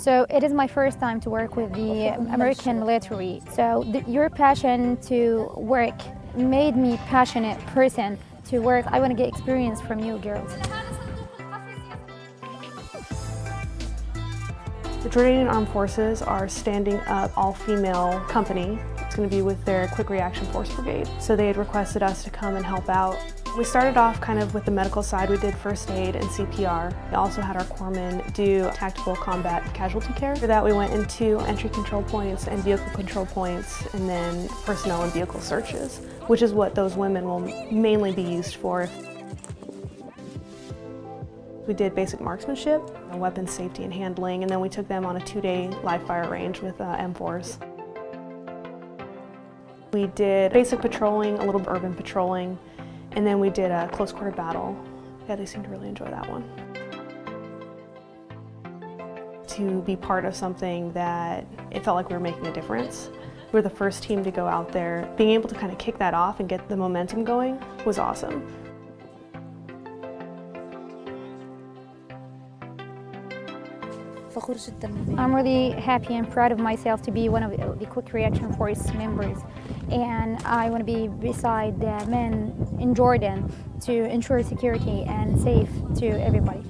So it is my first time to work with the American military. So the, your passion to work made me passionate person to work. I want to get experience from you girls. The Jordanian Armed Forces are standing up all-female company. It's going to be with their Quick Reaction Force Brigade. So they had requested us to come and help out. We started off kind of with the medical side. We did first aid and CPR. We also had our corpsmen do tactical combat casualty care. For that we went into entry control points and vehicle control points and then personnel and vehicle searches, which is what those women will mainly be used for. We did basic marksmanship, weapons safety and handling, and then we took them on a two-day live fire range with uh, M4s. We did basic patrolling, a little urban patrolling, and then we did a close quarter battle. Yeah, they seemed to really enjoy that one. To be part of something that it felt like we were making a difference. We were the first team to go out there. Being able to kind of kick that off and get the momentum going was awesome. I'm really happy and proud of myself to be one of the Quick Reaction Force members. And I want to be beside the men in Jordan to ensure security and safe to everybody.